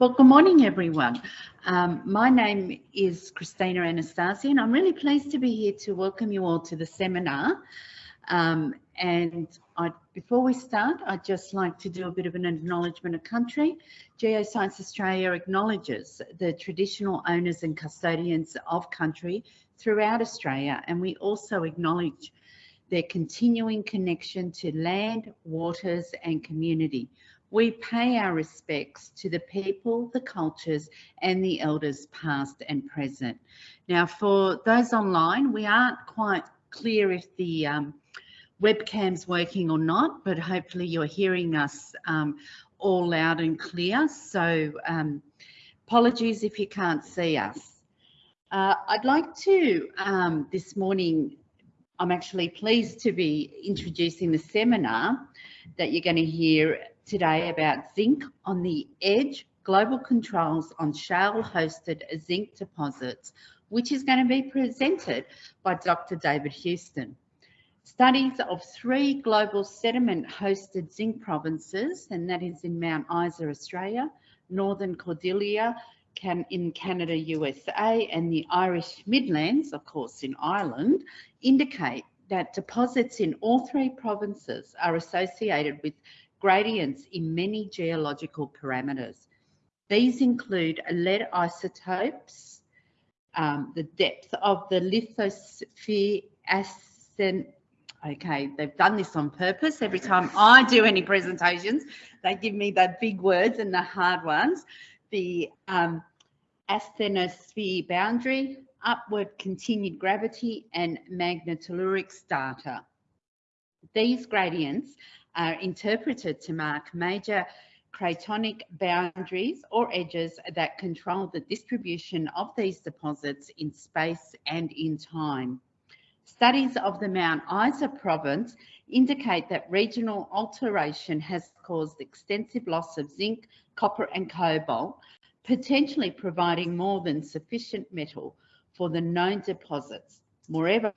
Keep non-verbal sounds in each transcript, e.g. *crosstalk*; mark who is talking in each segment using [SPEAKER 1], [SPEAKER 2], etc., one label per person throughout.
[SPEAKER 1] Well, good morning, everyone. Um, my name is Christina Anastasia, and I'm really pleased to be here to welcome you all to the seminar. Um, and I, before we start, I'd just like to do a bit of an acknowledgement of country. Geoscience Australia acknowledges the traditional owners and custodians of country throughout Australia, and we also acknowledge their continuing connection to land, waters and community. We pay our respects to the people, the cultures and the elders past and present. Now for those online, we aren't quite clear if the um, webcam's working or not, but hopefully you're hearing us um, all loud and clear. So um, apologies if you can't see us. Uh, I'd like to um, this morning, I'm actually pleased to be introducing the seminar that you're going to hear today about zinc on the edge, global controls on shale hosted zinc deposits, which is going to be presented by Dr. David Huston. Studies of three global sediment hosted zinc provinces, and that is in Mount Isa, Australia, Northern Cordillera can, in Canada, USA, and the Irish Midlands, of course, in Ireland, indicate that deposits in all three provinces are associated with gradients in many geological parameters. These include lead isotopes, um, the depth of the lithosphere ascent. Okay, they've done this on purpose. Every time I do any presentations, they give me the big words and the hard ones. The um, asthenosphere boundary, upward continued gravity, and magnetotelluric strata. These gradients are interpreted to mark major cratonic boundaries or edges that control the distribution of these deposits in space and in time. Studies of the Mount Isa province indicate that regional alteration has caused extensive loss of zinc, copper and cobalt, potentially providing more than sufficient metal for the known deposits. Moreover,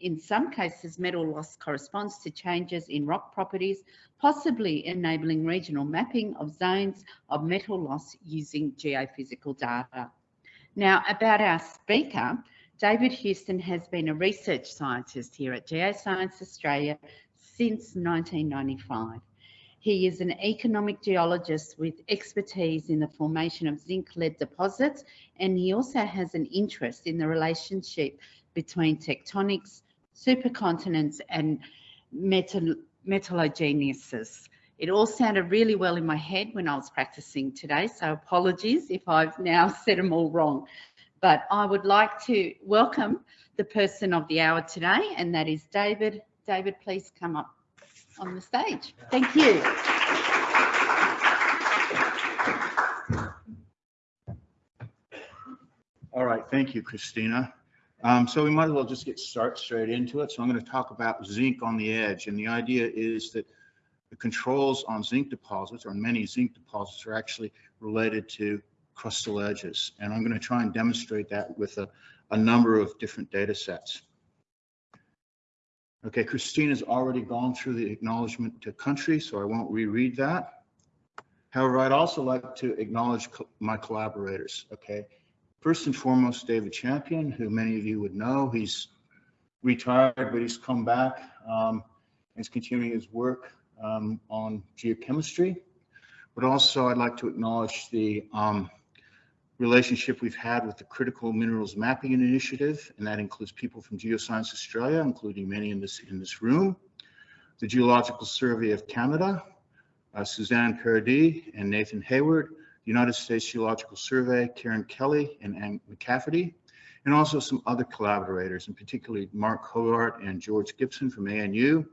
[SPEAKER 1] in some cases, metal loss corresponds to changes in rock properties, possibly enabling regional mapping of zones of metal loss using geophysical data. Now, about our speaker, David Huston has been a research scientist here at Geoscience Australia since 1995. He is an economic geologist with expertise in the formation of zinc lead deposits, and he also has an interest in the relationship between tectonics, supercontinents and metal. It all sounded really well in my head when I was practicing today, so apologies if I've now *laughs* said them all wrong. But I would like to welcome the person of the hour today, and that is David. David, please come up on the stage. Thank you.
[SPEAKER 2] All right, thank you, Christina. Um, so we might as well just get start straight into it. So I'm going to talk about zinc on the edge. And the idea is that the controls on zinc deposits or many zinc deposits are actually related to crustal edges. And I'm going to try and demonstrate that with a, a number of different data sets. Okay, Christina's already gone through the acknowledgement to country, so I won't reread that. However, I'd also like to acknowledge co my collaborators, okay? First and foremost, David Champion, who many of you would know. He's retired, but he's come back um, and is continuing his work um, on geochemistry. But also, I'd like to acknowledge the um, relationship we've had with the Critical Minerals Mapping Initiative, and that includes people from Geoscience Australia, including many in this in this room, the Geological Survey of Canada, uh, Suzanne Paradis and Nathan Hayward, United States Geological Survey, Karen Kelley and Anne McCafferty, and also some other collaborators, and particularly Mark Hoggard and George Gibson from ANU,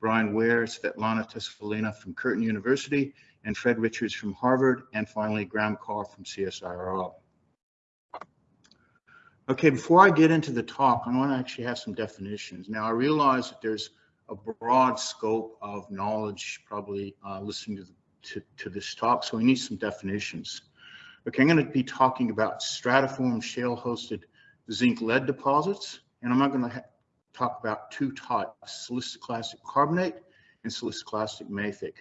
[SPEAKER 2] Brian Ware, Svetlana Tessalina from Curtin University, and Fred Richards from Harvard, and finally Graham Carr from CSIRO. Okay, before I get into the talk, I want to actually have some definitions. Now, I realize that there's a broad scope of knowledge, probably uh, listening to the to, to this talk, so we need some definitions. Okay, I'm going to be talking about stratiform shale-hosted zinc lead deposits, and I'm not going to talk about two types, siliciclastic carbonate and siliciclastic mafic.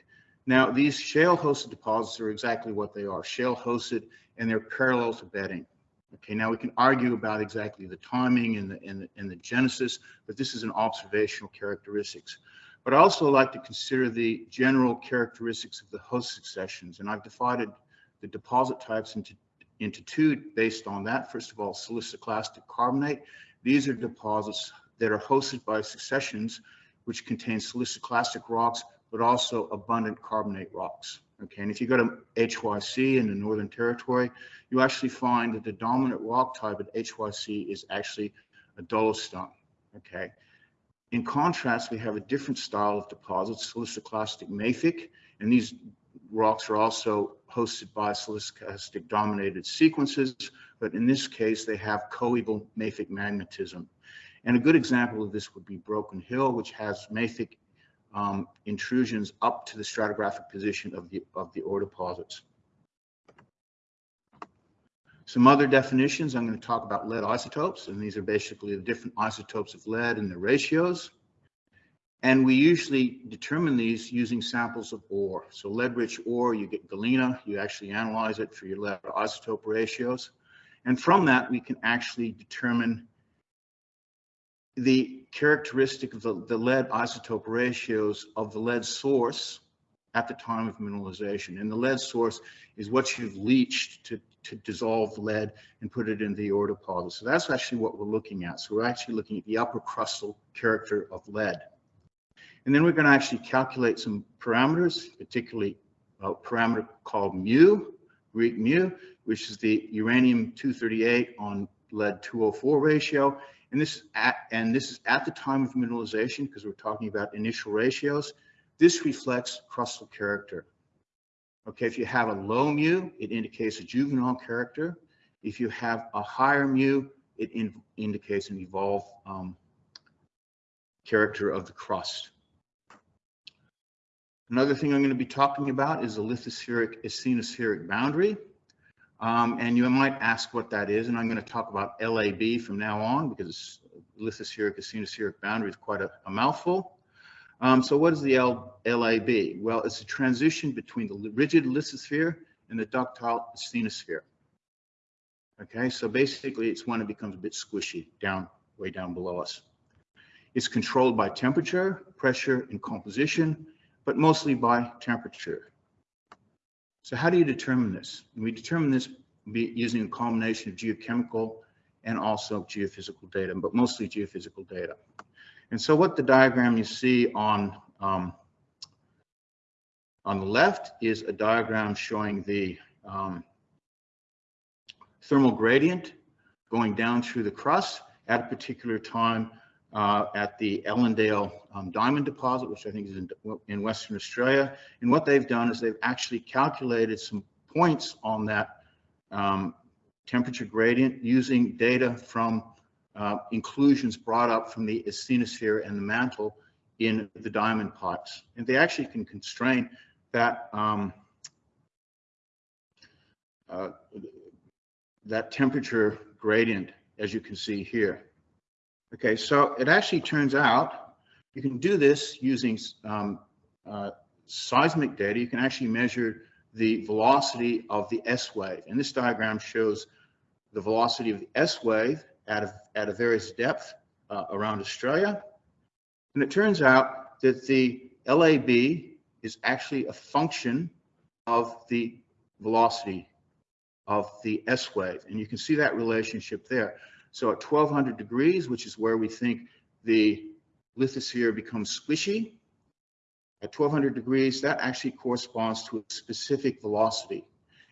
[SPEAKER 2] Now, these shale-hosted deposits are exactly what they are, shale-hosted, and they're parallel to bedding. Okay, now we can argue about exactly the timing and the, and the, and the genesis, but this is an observational characteristics. But I also like to consider the general characteristics of the host successions, and I've divided the deposit types into, into two based on that. First of all, siliciclastic carbonate. These are deposits that are hosted by successions which contain siliciclastic rocks, but also abundant carbonate rocks. Okay, and if you go to HYC in the Northern Territory, you actually find that the dominant rock type at HYC is actually a dolostone. Okay, in contrast, we have a different style of deposits, siliciclastic mafic, and these rocks are also hosted by siliciclastic dominated sequences, but in this case, they have coeval mafic magmatism. And a good example of this would be Broken Hill, which has mafic um, intrusions up to the stratigraphic position of the, of the ore deposits. Some other definitions, I'm going to talk about lead isotopes, and these are basically the different isotopes of lead and their ratios. And we usually determine these using samples of ore. So lead-rich ore, you get galena, you actually analyze it for your lead isotope ratios. And from that, we can actually determine the characteristic of the, the lead isotope ratios of the lead source at the time of mineralization. And the lead source is what you've leached to, to dissolve lead and put it in the deposit. So that's actually what we're looking at. So we're actually looking at the upper crustal character of lead. And then we're going to actually calculate some parameters, particularly a parameter called mu, Greek mu, which is the uranium-238 on lead-204 ratio, and this, at, and this is at the time of mineralization because we're talking about initial ratios. This reflects crustal character. Okay, if you have a low mu, it indicates a juvenile character. If you have a higher mu, it in, indicates an evolved um, character of the crust. Another thing I'm going to be talking about is the lithospheric asthenospheric boundary. Um, and you might ask what that is, and I'm going to talk about LAB from now on because lithospheric asthenospheric boundary is quite a, a mouthful. Um, so what is the L, LAB? Well, it's a transition between the rigid lithosphere and the ductile asthenosphere. Okay, so basically it's when it becomes a bit squishy down, way down below us. It's controlled by temperature, pressure, and composition, but mostly by temperature. So how do you determine this? We determine this using a combination of geochemical and also geophysical data, but mostly geophysical data. And so what the diagram you see on um, on the left is a diagram showing the um, thermal gradient going down through the crust at a particular time uh, at the Ellendale um, diamond deposit, which I think is in, in, Western Australia. And what they've done is they've actually calculated some points on that um, temperature gradient using data from uh, inclusions brought up from the asthenosphere and the mantle in the diamond pipes. And they actually can constrain that um, uh, that temperature gradient, as you can see here. Okay, so it actually turns out you can do this using um, uh, seismic data. You can actually measure the velocity of the S wave. And this diagram shows the velocity of the S wave at a, at a various depth uh, around Australia. And it turns out that the LAB is actually a function of the velocity of the S wave. And you can see that relationship there. So at 1200 degrees, which is where we think the lithosphere becomes squishy, at 1200 degrees, that actually corresponds to a specific velocity.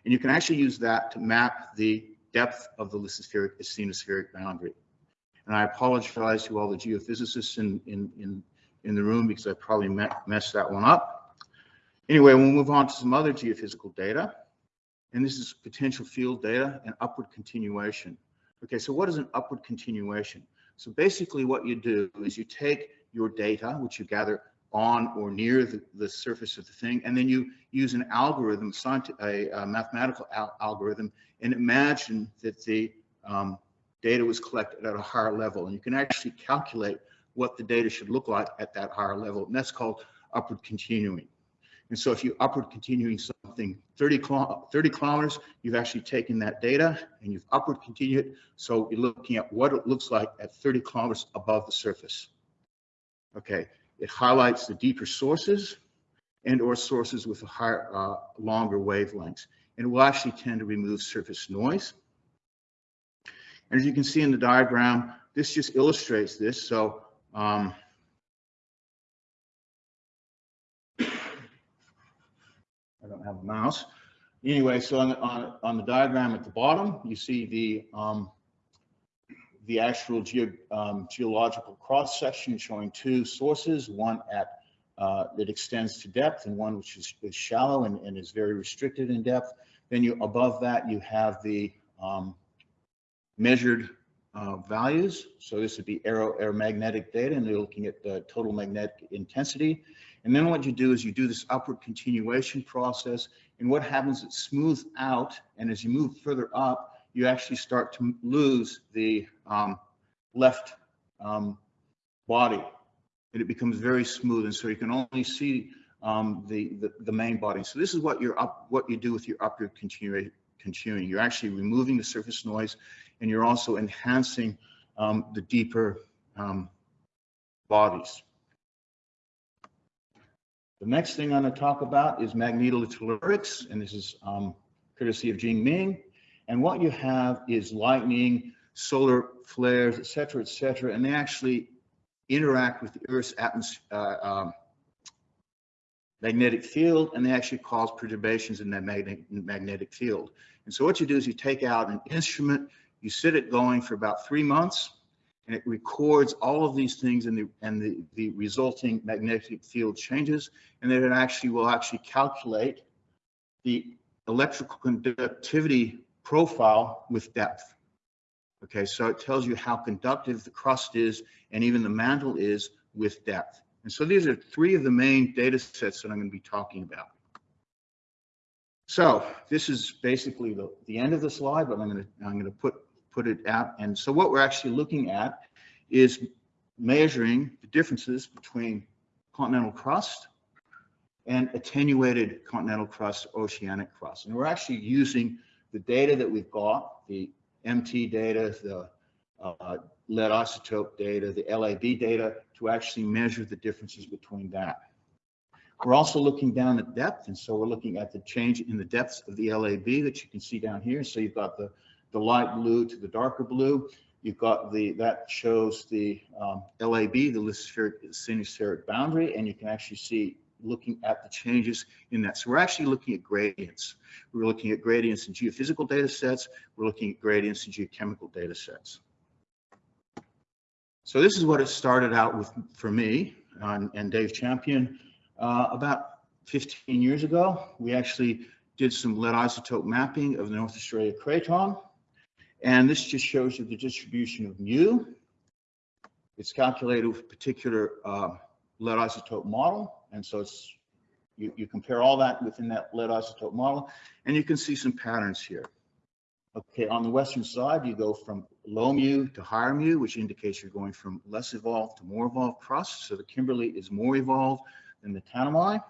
[SPEAKER 2] And you can actually use that to map the depth of the lithospheric asthenospheric boundary. And I apologize to all the geophysicists in, in, in, in the room because I probably messed that one up. Anyway, we'll move on to some other geophysical data. And this is potential field data and upward continuation. Okay, so what is an upward continuation? So basically what you do is you take your data, which you gather on or near the, the surface of the thing, and then you use an algorithm, a, a mathematical al algorithm, and imagine that the um, data was collected at a higher level. And you can actually calculate what the data should look like at that higher level. And that's called upward continuing. And so if you upward continuing something 30, 30 kilometers, you've actually taken that data and you've upward continued. So you're looking at what it looks like at 30 kilometers above the surface. Okay, it highlights the deeper sources and or sources with a higher, uh, longer wavelengths. And it will actually tend to remove surface noise. And as you can see in the diagram, this just illustrates this. So um, I don't have a mouse. Anyway, so on the, on, on the diagram at the bottom, you see the um, the actual geo, um, geological cross section showing two sources, one at uh, that extends to depth and one which is, is shallow and, and is very restricted in depth. Then you above that you have the um, measured uh, values. So this would be aero aeromagnetic data, and they're looking at the total magnetic intensity. And then what you do is you do this upward continuation process, and what happens, it smooths out, and as you move further up, you actually start to lose the um, left um, body, and it becomes very smooth, and so you can only see um, the, the the main body. So this is what you're up, what you do with your upward continua- continuing. You're actually removing the surface noise, and you're also enhancing um, the deeper um, bodies. The next thing I'm going to talk about is magnetotellurics, and this is um, courtesy of Jingming. And what you have is lightning, solar flares, et cetera, et cetera, and they actually interact with the Earth's uh, um, magnetic field, and they actually cause perturbations in that magnetic, magnetic field. And so what you do is you take out an instrument, you sit it going for about three months, and it records all of these things and the and the, the resulting magnetic field changes, and then it actually will actually calculate the electrical conductivity profile with depth. Okay, so it tells you how conductive the crust is and even the mantle is with depth. And so these are three of the main data sets that I'm going to be talking about. So this is basically the, the end of the slide, but I'm going to I'm going to put put it out. And so what we're actually looking at is measuring the differences between continental crust and attenuated continental crust, oceanic crust. And we're actually using the data that we've got, the MT data, the uh, lead isotope data, the LAB data, to actually measure the differences between that. We're also looking down at depth, and so we're looking at the change in the depths of the LAB that you can see down here. So you've got the, the light blue to the darker blue. You've got the, that shows the um, LAB, the lithospheric asthenospheric boundary, and you can actually see looking at the changes in that. So we're actually looking at gradients. We're looking at gradients in geophysical data sets. We're looking at gradients in geochemical data sets. So this is what it started out with for me uh, and Dave Champion uh, about 15 years ago. We actually did some lead isotope mapping of the North Australia craton. And this just shows you the distribution of mu. It's calculated with a particular uh, lead isotope model. And so it's you, you compare all that within that lead isotope model, and you can see some patterns here. Okay, on the western side, you go from low mu to higher mu, which indicates you're going from less evolved to more evolved crust. So the Kimberley is more evolved than the Tanami.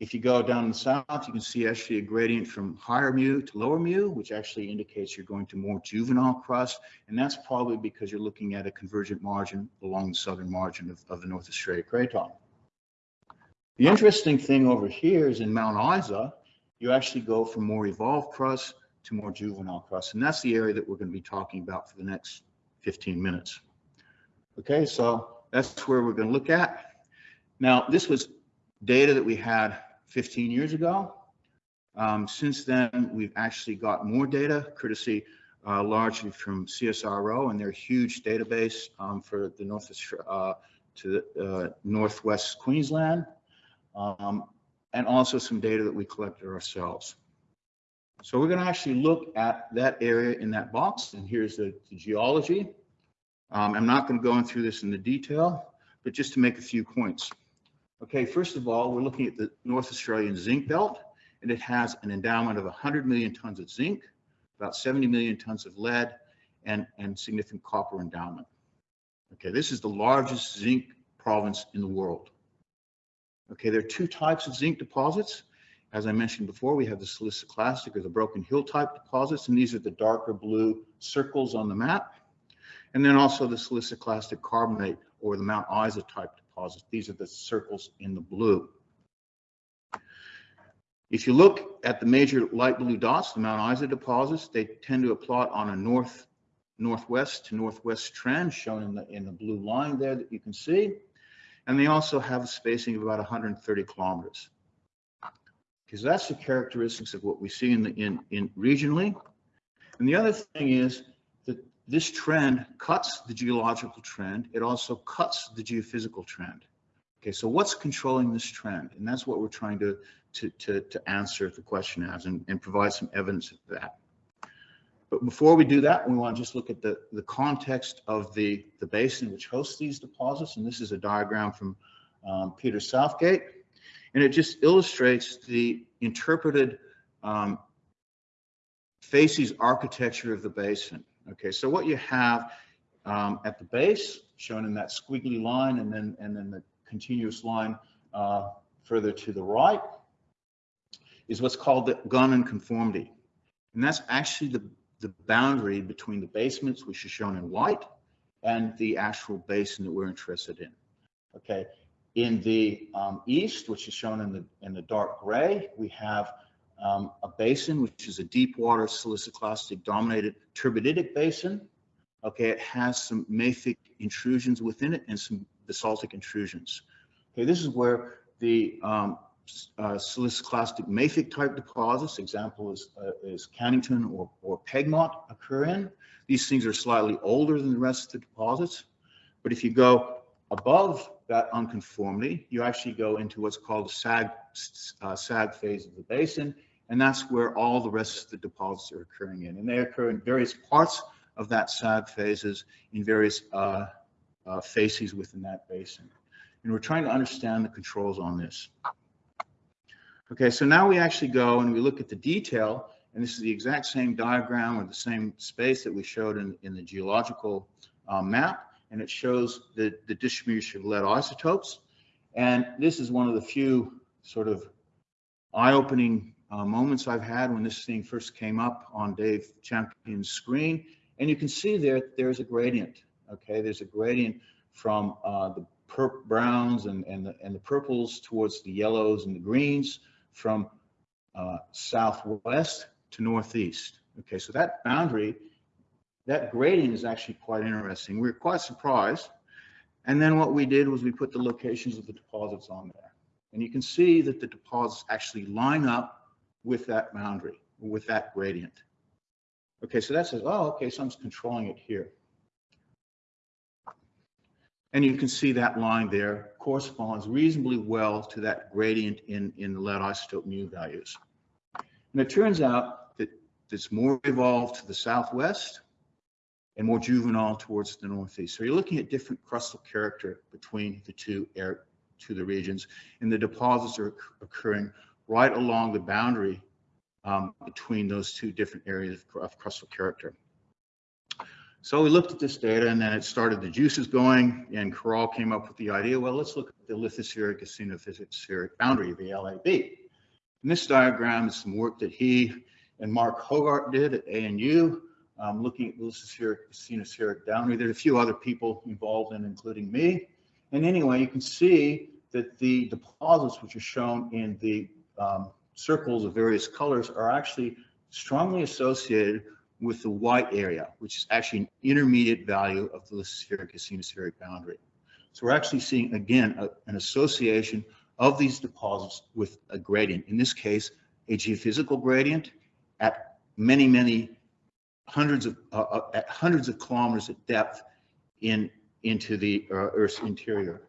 [SPEAKER 2] If you go down the south, you can see actually a gradient from higher mu to lower mu, which actually indicates you're going to more juvenile crust. And that's probably because you're looking at a convergent margin along the southern margin of, of the North Australia Craton. The interesting thing over here is in Mount Isa, you actually go from more evolved crust to more juvenile crust. And that's the area that we're going to be talking about for the next 15 minutes. Okay, so that's where we're going to look at. Now, this was data that we had 15 years ago. Um, since then, we've actually got more data, courtesy uh, largely from CSIRO and their huge database um, for the North uh, to the, uh, Northwest Queensland, um, and also some data that we collected ourselves. So we're going to actually look at that area in that box, and here's the, the geology. Um, I'm not going to go in through this in the detail, but just to make a few points. Okay, first of all, we're looking at the North Australian zinc belt, and it has an endowment of 100 million tons of zinc, about 70 million tons of lead, and, and significant copper endowment. Okay, this is the largest zinc province in the world. Okay, there are two types of zinc deposits. As I mentioned before, we have the siliciclastic or the broken hill type deposits, and these are the darker blue circles on the map. And then also the siliciclastic carbonate or the Mount Isa type deposits. These are the circles in the blue. If you look at the major light blue dots, the Mount Isa deposits, they tend to plot on a north northwest to northwest trend shown in the in the blue line there that you can see. And they also have a spacing of about 130 kilometers. Because that's the characteristics of what we see in the in, in regionally. And the other thing is this trend cuts the geological trend. It also cuts the geophysical trend. Okay, so what's controlling this trend? And that's what we're trying to, to, to, to answer the question as and, and provide some evidence of that. But before we do that, we want to just look at the, the context of the, the basin which hosts these deposits. And this is a diagram from um, Peter Southgate. And it just illustrates the interpreted um, facies architecture of the basin. Okay, so what you have um, at the base, shown in that squiggly line, and then and then the continuous line uh, further to the right, is what's called the Gunn conformity, and that's actually the the boundary between the basements, which is shown in white, and the actual basin that we're interested in. Okay, in the um, east, which is shown in the in the dark gray, we have um, a basin, which is a deep water siliciclastic dominated turbiditic basin. Okay, it has some mafic intrusions within it and some basaltic intrusions. Okay, this is where the um, uh, siliciclastic mafic type deposits, example is, uh, is Cannington or, or Pegmont occur in. These things are slightly older than the rest of the deposits. But if you go above that unconformity, you actually go into what's called the sag, uh, sag phase of the basin, and that's where all the rest of the deposits are occurring in. And they occur in various parts of that sag phases in various uh, uh, facies within that basin. And we're trying to understand the controls on this. Okay, so now we actually go and we look at the detail, and this is the exact same diagram or the same space that we showed in, in the geological uh, map, and it shows the, the distribution of lead isotopes. And this is one of the few sort of eye-opening uh, moments I've had when this thing first came up on Dave Champion's screen. And you can see there, there's a gradient, okay? There's a gradient from uh, the browns and, and, the, and the purples towards the yellows and the greens from uh, southwest to northeast. Okay, so that boundary, that gradient is actually quite interesting. We were quite surprised. And then what we did was we put the locations of the deposits on there. And you can see that the deposits actually line up with that boundary, with that gradient. Okay, so that says, oh, okay, so I'm controlling it here. And you can see that line there corresponds reasonably well to that gradient in, in the lead isotope mu values. And it turns out that it's more evolved to the southwest and more juvenile towards the northeast. So you're looking at different crustal character between the two air to the regions, and the deposits are occurring right along the boundary um, between those two different areas of, of crustal character. So we looked at this data and then it started the juices going and Karol came up with the idea, well, let's look at the lithospheric asthenospheric boundary, the LAB. And this diagram is some work that he and Mark Hoggard did at ANU, um, looking at the lithospheric asthenospheric boundary. There are a few other people involved in, including me. And anyway, you can see that the deposits which are shown in the um, circles of various colors are actually strongly associated with the white area, which is actually an intermediate value of the lithospheric asthenospheric boundary. So we're actually seeing, again, a, an association of these deposits with a gradient. In this case, a geophysical gradient at many, many hundreds of uh, uh at hundreds of kilometers at depth in into the uh, Earth's interior.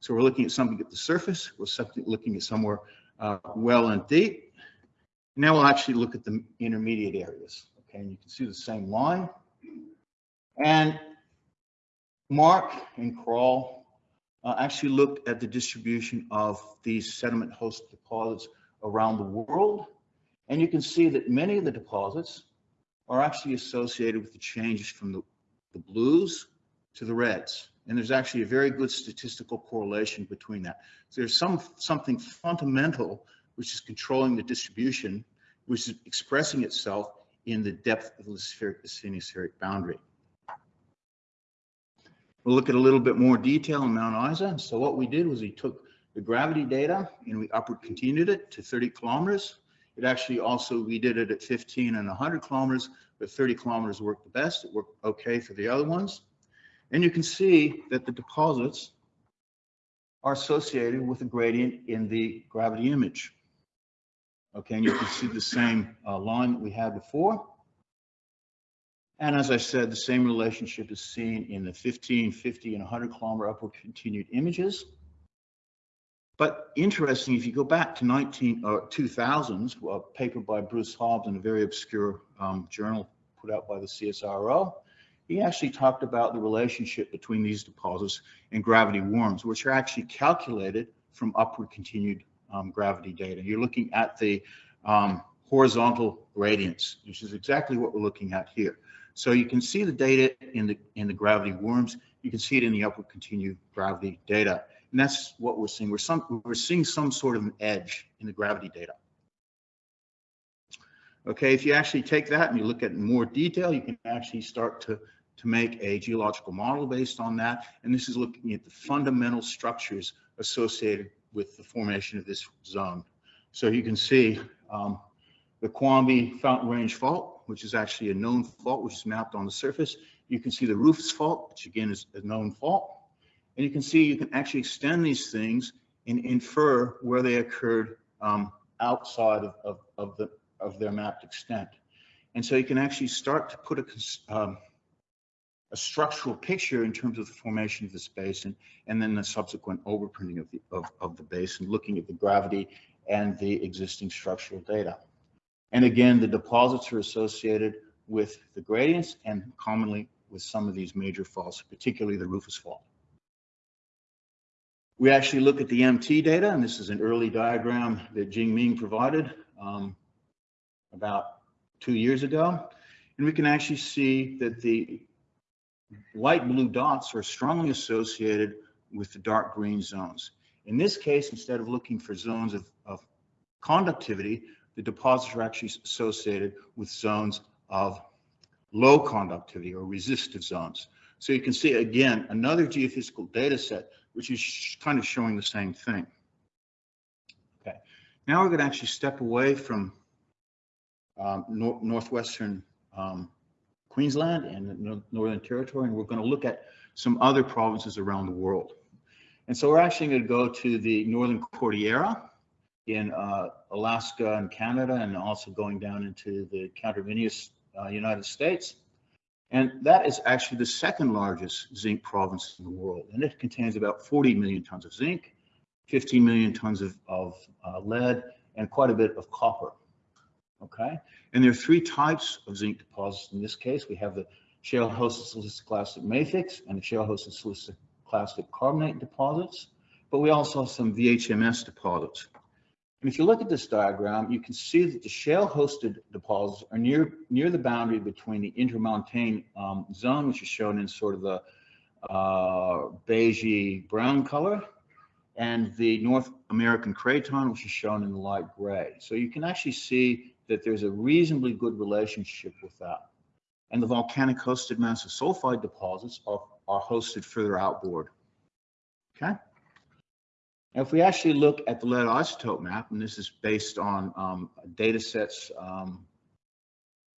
[SPEAKER 2] So we're looking at something at the surface. We're looking at somewhere uh, well and deep. Now we'll actually look at the intermediate areas. Okay, and you can see the same line. And Mark and Karol uh, actually looked at the distribution of these sediment host deposits around the world. And you can see that many of the deposits are actually associated with the changes from the, the blues to the reds. And there's actually a very good statistical correlation between that. So there's some something fundamental which is controlling the distribution, which is expressing itself in the depth of the spheric, asthenospheric boundary. We'll look at a little bit more detail on Mount Isa. So what we did was we took the gravity data and we upward continued it to 30 kilometers. It actually also, we did it at 15 and 100 kilometers, but 30 kilometers worked the best. It worked okay for the other ones. And you can see that the deposits are associated with a gradient in the gravity image. Okay, and you can see the same uh, line that we had before. And as I said, the same relationship is seen in the 15, 50, and 100 kilometer upward continued images. But interesting, if you go back to 19 or uh, 2000s, a paper by Bruce Hobbs in a very obscure um, journal put out by the CSIRO, he actually talked about the relationship between these deposits and gravity worms, which are actually calculated from upward continued um, gravity data. You're looking at the um, horizontal gradients, which is exactly what we're looking at here. So you can see the data in the in the gravity worms. You can see it in the upward continued gravity data, and that's what we're seeing. We're some we're seeing some sort of an edge in the gravity data. Okay, if you actually take that and you look at more detail, you can actually start to to make a geological model based on that. And this is looking at the fundamental structures associated with the formation of this zone. So you can see um, the Quamby Fountain Range Fault, which is actually a known fault, which is mapped on the surface. You can see the Roofs Fault, which again is a known fault. And you can see you can actually extend these things and infer where they occurred um, outside of, of, of, the, of their mapped extent. And so you can actually start to put a, um, a structural picture in terms of the formation of this basin and then the subsequent overprinting of the, of, of the basin, looking at the gravity and the existing structural data. And again, the deposits are associated with the gradients and commonly with some of these major faults, particularly the Rufus fault. We actually look at the MT data, and this is an early diagram that Jingming provided um, about two years ago. And we can actually see that the light blue dots are strongly associated with the dark green zones. In this case, instead of looking for zones of, of conductivity, the deposits are actually associated with zones of low conductivity or resistive zones. So you can see again, another geophysical data set, which is kind of showing the same thing. Okay, now we're going to actually step away from um, nor northwestern um, Queensland and the Northern Territory, and we're going to look at some other provinces around the world. And so we're actually going to go to the Northern Cordillera in uh, Alaska and Canada, and also going down into the coterminous uh, United States. And that is actually the second largest zinc province in the world. And it contains about 40 million tons of zinc, 15 million tons of, of uh, lead, and quite a bit of copper okay? And there are three types of zinc deposits. In this case, we have the shale-hosted siliciclastic mafics and the shale-hosted siliciclastic carbonate deposits, but we also have some VHMS deposits. And if you look at this diagram, you can see that the shale-hosted deposits are near near the boundary between the intermontane um, zone, which is shown in sort of the uh, beigey brown color, and the North American craton, which is shown in the light gray. So you can actually see that there's a reasonably good relationship with that. And the volcanic hosted massive sulfide deposits are, are hosted further outboard. Okay. Now, if we actually look at the lead isotope map, and this is based on um, data sets um,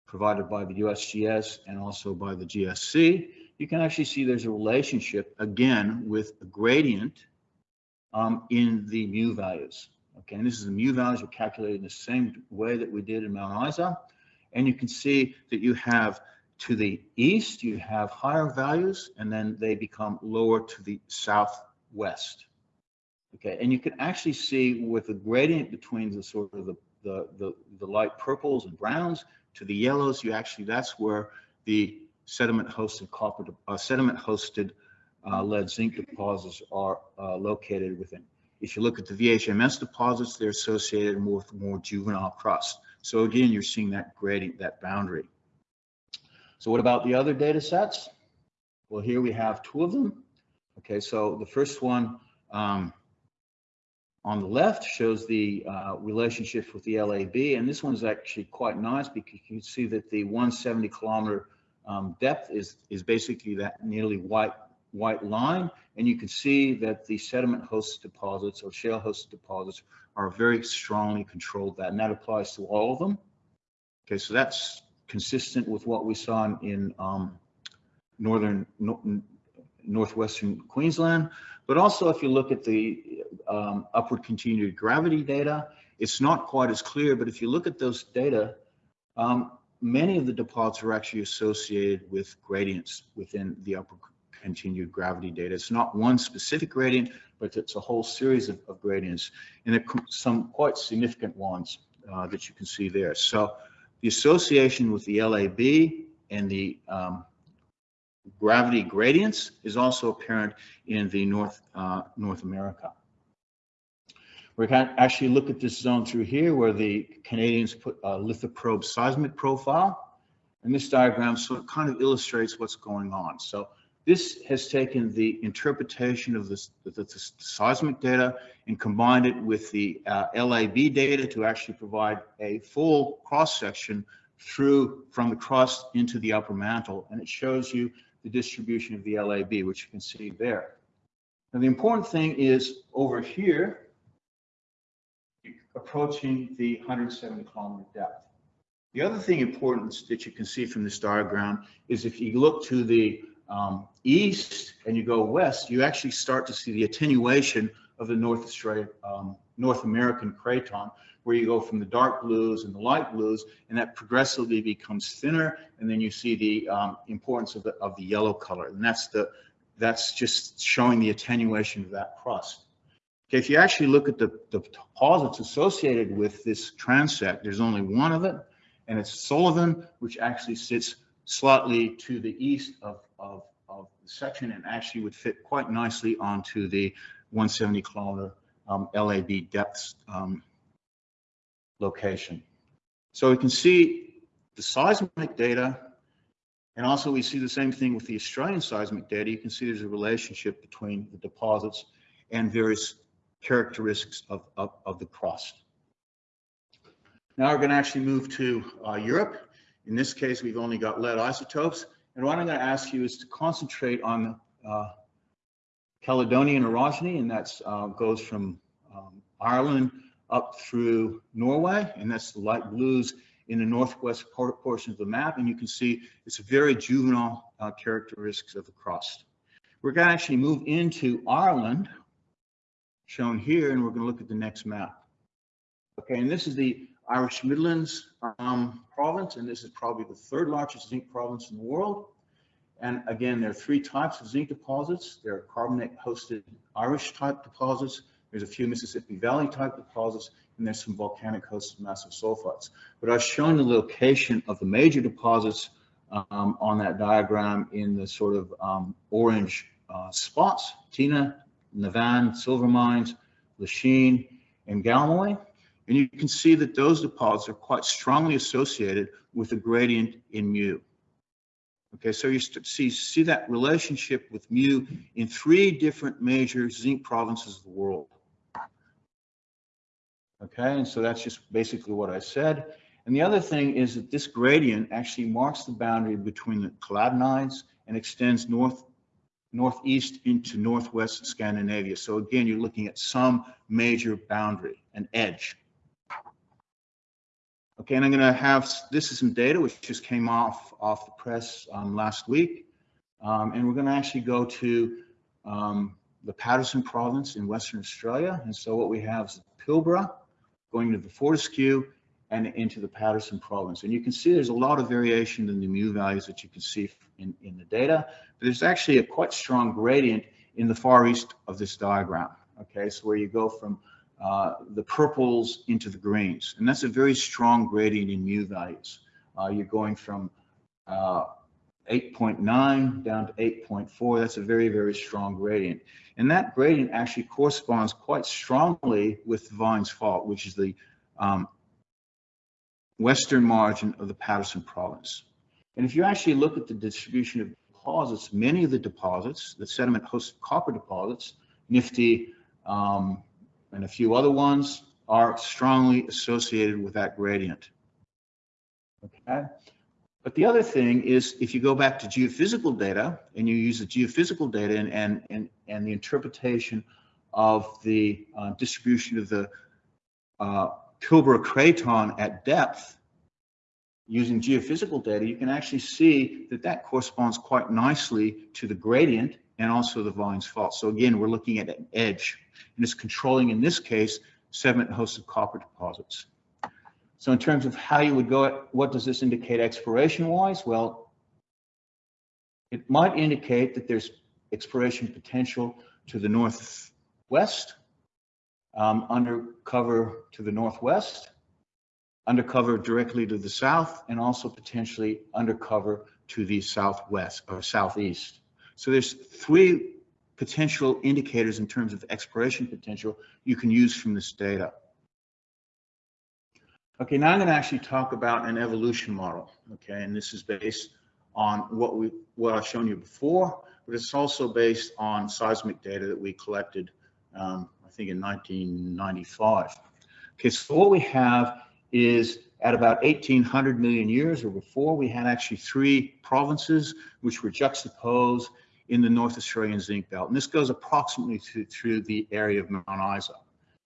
[SPEAKER 2] provided by the USGS and also by the GSC, you can actually see there's a relationship again with a gradient um, in the mu values. Okay, and this is the mu values are calculated in the same way that we did in Mount Isa. And you can see that you have to the east, you have higher values, and then they become lower to the southwest. Okay, and you can actually see with the gradient between the sort of the, the, the, the light purples and browns to the yellows, you actually, that's where the sediment hosted copper, uh, sediment hosted uh, lead zinc deposits are uh, located within. If you look at the VHMS deposits, they're associated more with more juvenile crust. So again, you're seeing that gradient, that boundary. So what about the other data sets? Well, here we have two of them. Okay, so the first one um, on the left shows the uh, relationship with the LAB, and this one's actually quite nice because you can see that the 170 kilometer um, depth is is basically that nearly white white line, and you can see that the sediment host deposits or shale host deposits are very strongly controlled that, and that applies to all of them. Okay, so that's consistent with what we saw in, in um, northern no, northwestern Queensland. But also, if you look at the um, upward continued gravity data, it's not quite as clear. But if you look at those data, um, many of the deposits are actually associated with gradients within the upward continued gravity data. It's not one specific gradient, but it's a whole series of, of gradients, and some quite significant ones uh, that you can see there. So the association with the LAB and the um, gravity gradients is also apparent in the North, uh, North America. We can actually look at this zone through here where the Canadians put a lithoprobe seismic profile. And this diagram sort of kind of illustrates what's going on. So this has taken the interpretation of the, the, the seismic data and combined it with the uh, LAB data to actually provide a full cross section through from the crust into the upper mantle. And it shows you the distribution of the LAB, which you can see there. Now, the important thing is over here, approaching the 170 kilometer depth. The other thing important that you can see from this diagram is if you look to the um, east and you go west, you actually start to see the attenuation of the North Australia, um, North American craton, where you go from the dark blues and the light blues, and that progressively becomes thinner, and then you see the um, importance of the of the yellow color, and that's the that's just showing the attenuation of that crust. Okay, if you actually look at the, the deposits associated with this transect, there's only one of it, and it's Sullivan, which actually sits slightly to the east of, of, of the section and actually would fit quite nicely onto the 170 kilometer um, LAB depths um, location. So we can see the seismic data, and also we see the same thing with the Australian seismic data. You can see there's a relationship between the deposits and various characteristics of, of, of the crust. Now we're going to actually move to uh, Europe. In this case, we've only got lead isotopes. And what I'm going to ask you is to concentrate on uh, Caledonian orogeny, and that uh, goes from um, Ireland up through Norway, and that's the light blues in the northwest portion of the map. And you can see it's very juvenile uh, characteristics of the crust. We're going to actually move into Ireland, shown here, and we're going to look at the next map. Okay, and this is the Irish Midlands um, province, and this is probably the third largest zinc province in the world. And again, there are three types of zinc deposits. There are carbonate hosted Irish type deposits. There's a few Mississippi Valley type deposits, and there's some volcanic hosted massive sulfides. But I've shown the location of the major deposits um, on that diagram in the sort of um, orange uh, spots, Teena, Navan, Silver Mines, Lisheen, and Galmoy. And you can see that those deposits are quite strongly associated with a gradient in mu. Okay, so you see, see that relationship with mu in three different major zinc provinces of the world. Okay, and so that's just basically what I said. And the other thing is that this gradient actually marks the boundary between the Caledonides and extends north northeast into northwest Scandinavia. So again, you're looking at some major boundary, an edge. Okay, and I'm going to have, this is some data which just came off, off the press um, last week. Um, and we're going to actually go to um, the Paterson province in Western Australia. And so what we have is Pilbara going to the Fortescue and into the Paterson province. And you can see there's a lot of variation in the mu values that you can see in, in the data. But there's actually a quite strong gradient in the far east of this diagram. Okay, so where you go from uh, the purples into the greens. And that's a very strong gradient in mu values. Uh, you're going from uh, 8.9 down to 8.4. That's a very, very strong gradient. And that gradient actually corresponds quite strongly with Vines Fault, which is the um, western margin of the Paterson province. And if you actually look at the distribution of deposits, many of the deposits, the sediment hosted copper deposits, Nifty, um, and a few other ones are strongly associated with that gradient. Okay. But the other thing is if you go back to geophysical data and you use the geophysical data and, and, and, and the interpretation of the uh, distribution of the uh, Pilbara craton at depth, using geophysical data, you can actually see that that corresponds quite nicely to the gradient and also the Vines fault. So again, we're looking at an edge and it's controlling, in this case, sediment hosted copper deposits. So in terms of how you would go, at, what does this indicate exploration wise? Well, it might indicate that there's exploration potential to the northwest, um, undercover to the northwest, undercover directly to the south, and also potentially undercover to the southwest or southeast. So there's three potential indicators in terms of exploration potential you can use from this data. Okay, now I'm going to actually talk about an evolution model. Okay, and this is based on what we what I've shown you before, but it's also based on seismic data that we collected, um, I think, in 1995. Okay, so what we have is at about 1800 million years or before, we had actually three provinces which were juxtaposed in the North Australian zinc belt. And this goes approximately to, through the area of Mount Isa.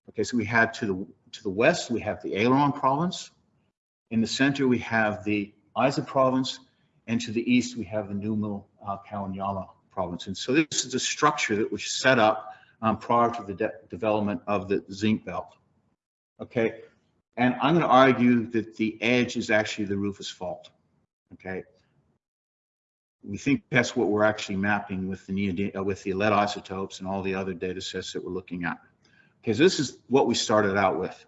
[SPEAKER 2] Okay, so we have to the, to the west, we have the Aileron province. In the center, we have the Isa province. And to the east, we have the Numil uh, province. And so this is a structure that was set up um, prior to the de development of the zinc belt. Okay, and I'm going to argue that the edge is actually the Rufus fault. Okay, we think that's what we're actually mapping with the uh, with the lead isotopes and all the other data sets that we're looking at. Okay, so this is what we started out with.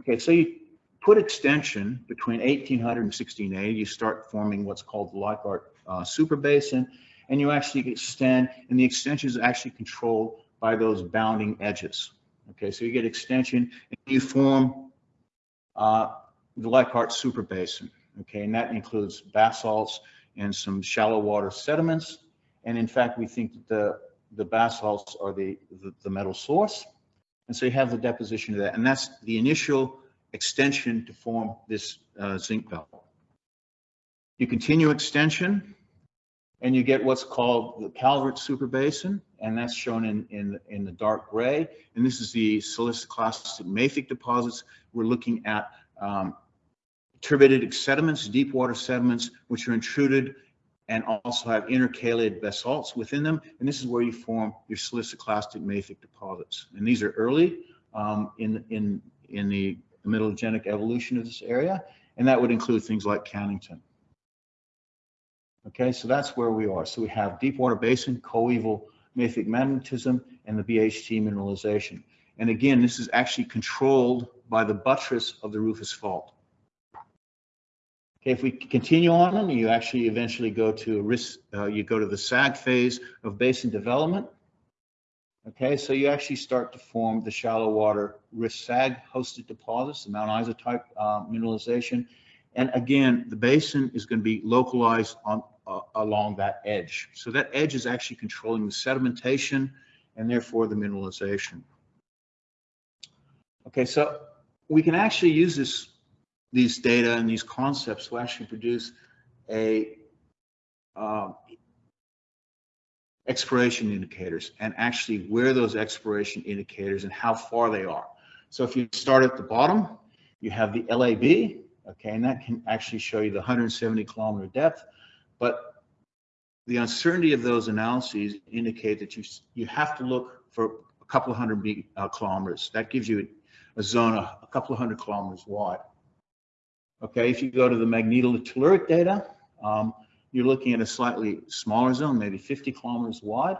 [SPEAKER 2] Okay, so you put extension between 1800 and 1680, you start forming what's called the Leichhardt uh, super basin, and you actually extend, and the extension is actually controlled by those bounding edges. Okay, so you get extension, and you form uh, the super basin. Okay, and that includes basalts, and some shallow water sediments. And in fact, we think that the, the basalts are the, the, the metal source. And so you have the deposition of that. And that's the initial extension to form this uh, zinc belt. You continue extension and you get what's called the Calvert superbasin, and that's shown in, in, in the dark gray. And this is the siliciclastic mafic deposits. We're looking at um, turbiditic sediments, deep water sediments, which are intruded and also have intercalated basalts within them. And this is where you form your siliciclastic mafic deposits. And these are early um, in, in, in the metallogenic evolution of this area. And that would include things like Cannington. Okay, so that's where we are. So we have deep water basin, coeval mafic magmatism, and the BHT mineralization. And again, this is actually controlled by the buttress of the Rufus Fault. Okay, if we continue on, them, you actually eventually go to risk, uh, you go to the sag phase of basin development. Okay, so you actually start to form the shallow water risk sag hosted deposits, the Mount Isa type uh, mineralization. And again, the basin is going to be localized on uh, along that edge. So that edge is actually controlling the sedimentation and therefore the mineralization. Okay, so we can actually use this these data and these concepts will actually produce a uh, exploration indicators and actually where those exploration indicators and how far they are. So if you start at the bottom, you have the LAB, okay, and that can actually show you the 170 kilometer depth, but the uncertainty of those analyses indicate that you you have to look for a couple of hundred uh, kilometers. That gives you a zone a, a couple of hundred kilometers wide. Okay, if you go to the magnetotelluric data, um, you're looking at a slightly smaller zone, maybe 50 kilometers wide.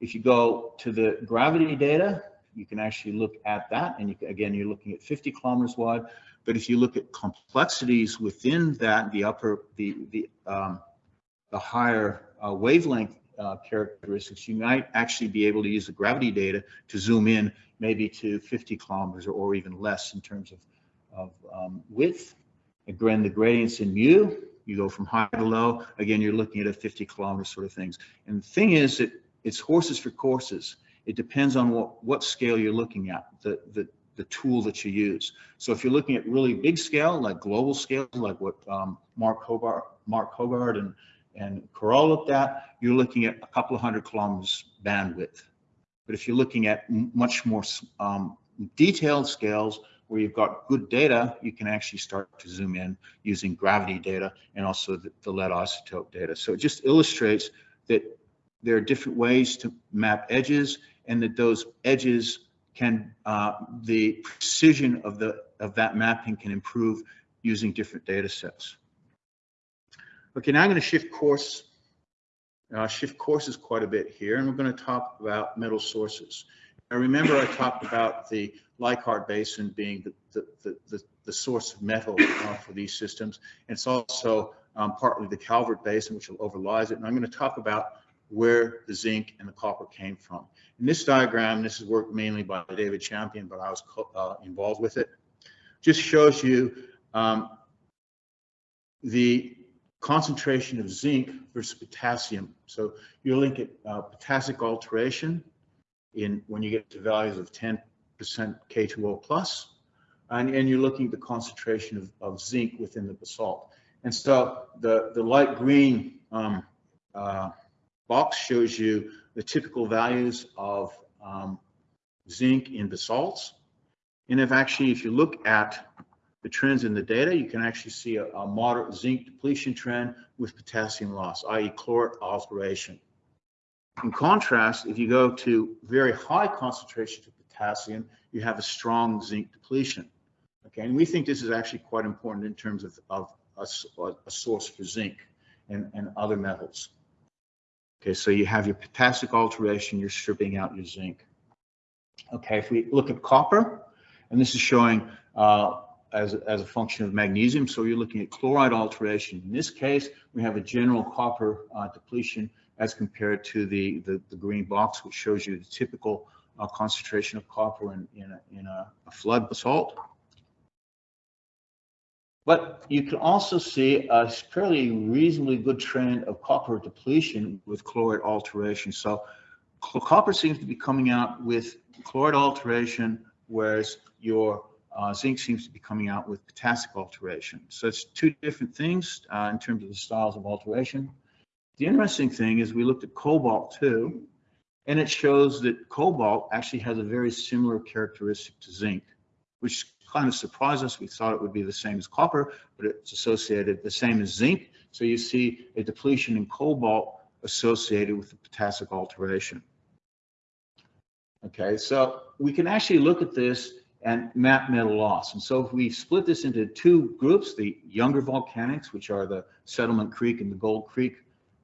[SPEAKER 2] If you go to the gravity data, you can actually look at that. And you, again, you're looking at 50 kilometers wide. But if you look at complexities within that, the upper, the, the, um, the higher uh, wavelength uh, characteristics, you might actually be able to use the gravity data to zoom in maybe to 50 kilometers or, or even less in terms of of um, width. Again, the gradients in mu, you go from high to low. Again, you're looking at a 50 kilometer sort of things. And the thing is that it's horses for courses. It depends on what, what scale you're looking at, the, the, the tool that you use. So if you're looking at really big scale, like global scale, like what um, Mark Hobart, Mark Hoggard and, and Karol looked at, you're looking at a couple of hundred kilometers bandwidth. But if you're looking at much more um, detailed scales where you've got good data, you can actually start to zoom in using gravity data and also the, the lead isotope data. So it just illustrates that there are different ways to map edges and that those edges can, uh, the precision of, the, of that mapping can improve using different data sets. Okay, now I'm going to shift course, uh, shift courses quite a bit here, and we're going to talk about metal sources. Now remember I talked about the Leichhardt Basin being the, the, the, the source of metal uh, for these systems. And it's also um, partly the Calvert Basin, which overlies it. And I'm going to talk about where the zinc and the copper came from. In this diagram, this is work mainly by David Champion, but I was uh, involved with it, just shows you um, the concentration of zinc versus potassium. So you link at uh, potassic alteration in when you get to values of 10% K2O plus, and, and you're looking at the concentration of, of zinc within the basalt. And so the, the light green um, uh, box shows you the typical values of um, zinc in basalts. And if actually, if you look at the trends in the data, you can actually see a, a moderate zinc depletion trend with potassium loss, i.e. chlorite alteration. In contrast, if you go to very high concentrations of potassium, you have a strong zinc depletion. Okay, and we think this is actually quite important in terms of, of a, a source for zinc and, and other metals. Okay, so you have your potassic alteration, you're stripping out your zinc. Okay, if we look at copper, and this is showing uh, as, as a function of magnesium, so you're looking at chlorite alteration. In this case, we have a general copper uh, depletion as compared to the, the, the, green box, which shows you the typical uh, concentration of copper in, in, a, in a, a flood basalt. But you can also see a fairly reasonably good trend of copper depletion with chlorite alteration. So copper seems to be coming out with chlorite alteration, whereas your uh, zinc seems to be coming out with potassic alteration. So it's two different things uh, in terms of the styles of alteration. The interesting thing is we looked at cobalt too, and it shows that cobalt actually has a very similar characteristic to zinc, which kind of surprised us. We thought it would be the same as copper, but it's associated the same as zinc. So you see a depletion in cobalt associated with the potassic alteration. Okay, so we can actually look at this and map metal loss. And so if we split this into two groups, the younger volcanics, which are the Settlement Creek and the Gold Creek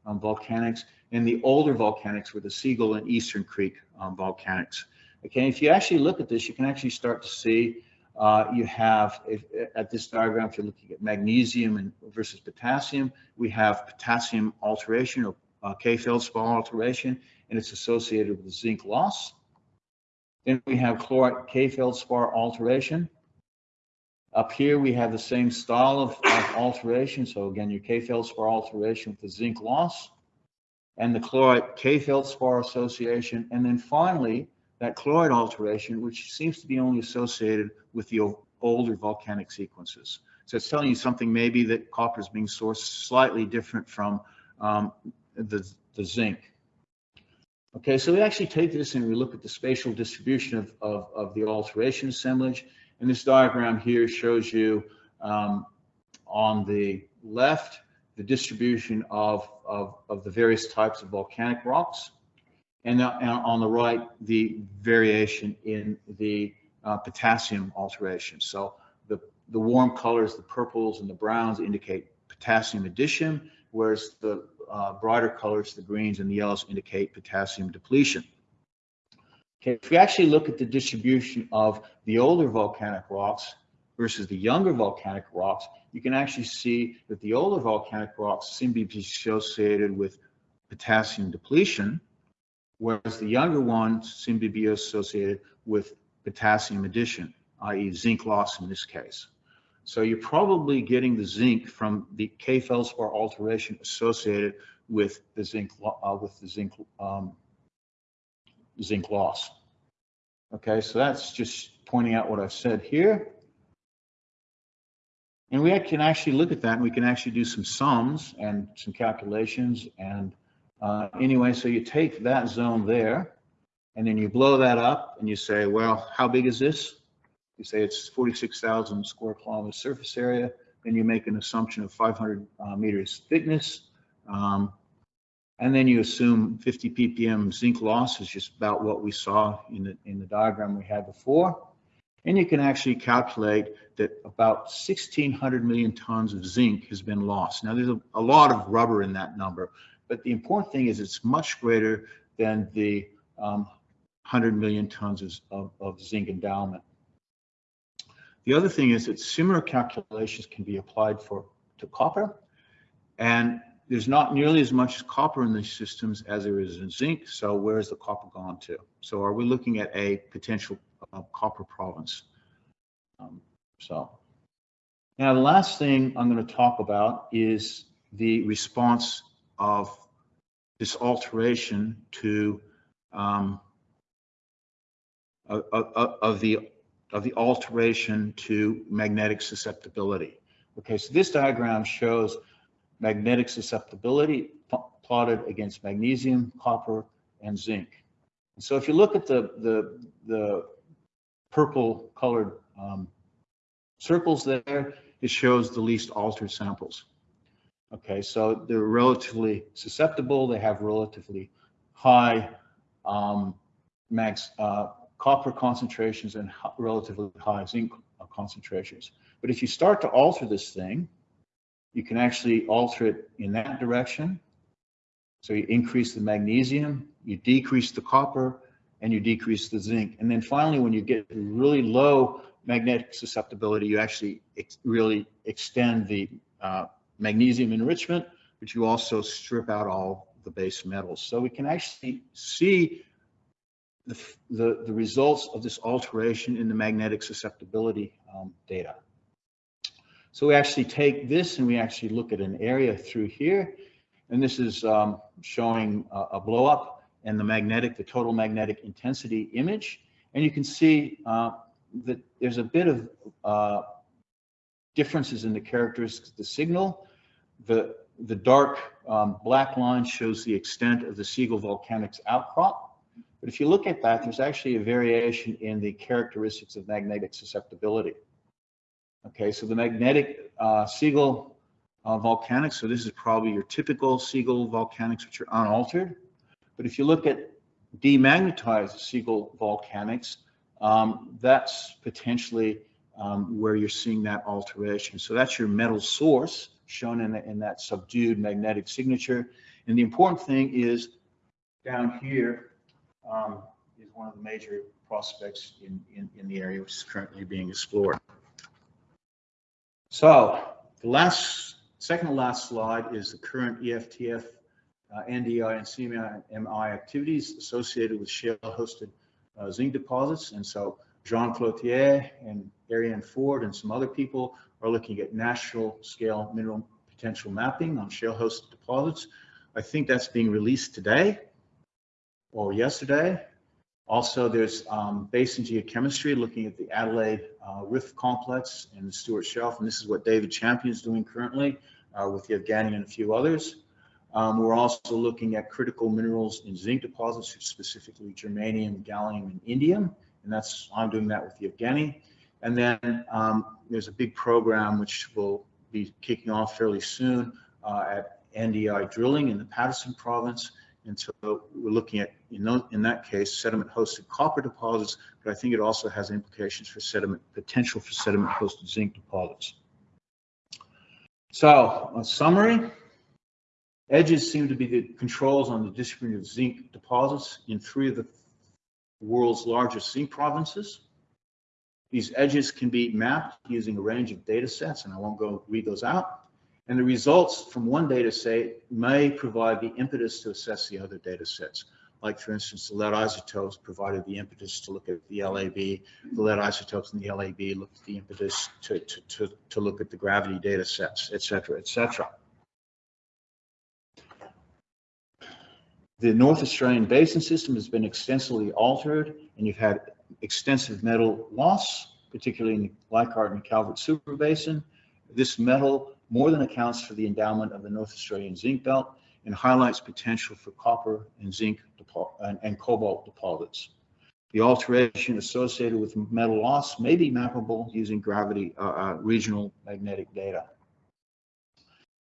[SPEAKER 2] um, volcanics, and the older volcanics were the Seigal and Eastern Creek um, volcanics. Okay, if you actually look at this, you can actually start to see uh, you have, if, at this diagram, if you're looking at magnesium and versus potassium, we have potassium alteration or uh, K-feldspar alteration, and it's associated with zinc loss. Then we have chlorite K-feldspar alteration. Up here, we have the same style of, of alteration. So again, your K-feldspar alteration with the zinc loss and the chlorite K-feldspar association. And then finally, that chlorite alteration, which seems to be only associated with the older volcanic sequences. So it's telling you something maybe that copper is being sourced slightly different from um, the, the zinc. Okay, so we actually take this and we look at the spatial distribution of, of, of the alteration assemblage. And this diagram here shows you um, on the left, the distribution of, of, of the various types of volcanic rocks and, uh, and on the right, the variation in the uh, potassium alteration. So the, the warm colors, the purples and the browns indicate potassium addition, whereas the uh, brighter colors, the greens and the yellows indicate potassium depletion. Okay, if we actually look at the distribution of the older volcanic rocks versus the younger volcanic rocks, you can actually see that the older volcanic rocks seem to be associated with potassium depletion, whereas the younger ones seem to be associated with potassium addition, i.e. zinc loss in this case. So you're probably getting the zinc from the K feldspar alteration associated with the zinc uh, with the zinc um, zinc loss. Okay, so that's just pointing out what I've said here. And we can actually look at that and we can actually do some sums and some calculations. And uh, anyway, so you take that zone there and then you blow that up and you say, well, how big is this? You say it's 46,000 square kilometers surface area. Then you make an assumption of 500 uh, meters thickness. Um, and then you assume 50 ppm zinc loss is just about what we saw in the, in the diagram we had before. And you can actually calculate that about 1,600 million tons of zinc has been lost. Now, there's a, a lot of rubber in that number, but the important thing is it's much greater than the um, 100 million tons of, of, zinc endowment. The other thing is that similar calculations can be applied for to copper, and there's not nearly as much copper in these systems as there is in zinc. So where has the copper gone to? So are we looking at a potential uh, copper province? Um, so now the last thing I'm going to talk about is the response of this alteration to um, of, of, of the of the alteration to magnetic susceptibility. Okay, so this diagram shows magnetic susceptibility plotted against magnesium, copper, and zinc. And so if you look at the, the, the purple colored um, circles there, it shows the least altered samples. Okay, so they're relatively susceptible. They have relatively high um, max uh, copper concentrations and relatively high zinc concentrations. But if you start to alter this thing, you can actually alter it in that direction. So you increase the magnesium, you decrease the copper, and you decrease the zinc. And then finally, when you get really low magnetic susceptibility, you actually ex really extend the uh, magnesium enrichment, but you also strip out all the base metals. So we can actually see the, the, the results of this alteration in the magnetic susceptibility um, data. So we actually take this and we actually look at an area through here. And this is um, showing a, a blow up and the magnetic, the total magnetic intensity image. And you can see uh, that there's a bit of uh, differences in the characteristics of the signal. The, the dark um, black line shows the extent of the Seigal Volcanics outcrop. But if you look at that, there's actually a variation in the characteristics of magnetic susceptibility. Okay, so the magnetic uh, Seigal uh, volcanics, so this is probably your typical Seigal volcanics, which are unaltered. But if you look at demagnetized Seigal volcanics, um, that's potentially um, where you're seeing that alteration. So that's your metal source shown in, the, in that subdued magnetic signature. And the important thing is down here, um, is one of the major prospects in, in, in the area which is currently being explored. So the last, second to last slide is the current EFTF, uh, NDI and CMI activities associated with shale-hosted uh, zinc deposits. And so Jean Cloutier and Ariane Ford and some other people are looking at national scale mineral potential mapping on shale-hosted deposits. I think that's being released today or yesterday. Also, there's um, basin geochemistry looking at the Adelaide uh, Rift Complex and the Stuart Shelf, and this is what David Champion is doing currently uh, with Yevgeny and a few others. Um, we're also looking at critical minerals in zinc deposits, specifically germanium, gallium, and indium, and that's I'm doing that with Yevgeny. And then um, there's a big program which will be kicking off fairly soon uh, at NDI drilling in the Paterson province and so we're looking at, you know, in that case, sediment-hosted copper deposits, but I think it also has implications for sediment, potential for sediment-hosted zinc deposits. So, a summary. Edges seem to be the controls on the distribution of zinc deposits in three of the world's largest zinc provinces. These edges can be mapped using a range of data sets, and I won't go read those out. And the results from one data set may provide the impetus to assess the other data sets. like for instance, the lead isotopes provided the impetus to look at the LAB. The lead isotopes in the LAB looked at the impetus to, to, to, to look at the gravity data sets, et cetera, et cetera. The North Australian basin system has been extensively altered and you've had extensive metal loss, particularly in the Leichhardt and Calvert Super Basin. This metal more than accounts for the endowment of the North Australian zinc belt and highlights potential for copper and zinc and, and cobalt deposits. The alteration associated with metal loss may be mappable using gravity uh, uh, regional magnetic data.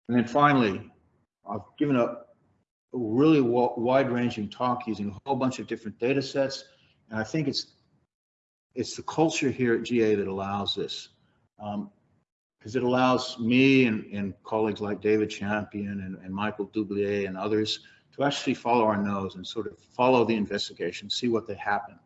[SPEAKER 2] And then finally, I've given a really wide-ranging talk using a whole bunch of different data sets, and I think it's it's the culture here at GA that allows this. Um, because it allows me and, and colleagues like David Champion and, and Michael Doublier and others to actually follow our nose and sort of follow the investigation, see what they happen.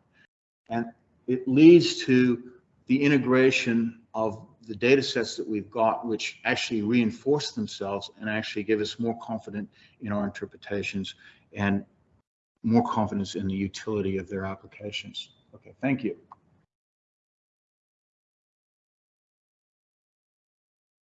[SPEAKER 2] And it leads to the integration of the data sets that we've got, which actually reinforce themselves and actually give us more confidence in our interpretations and more confidence in the utility of their applications. Okay, thank you.